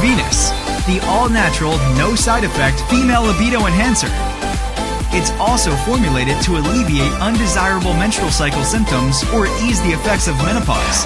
Venus, the all-natural, no side effect female libido enhancer. It's also formulated to alleviate undesirable menstrual cycle symptoms or ease the effects of menopause.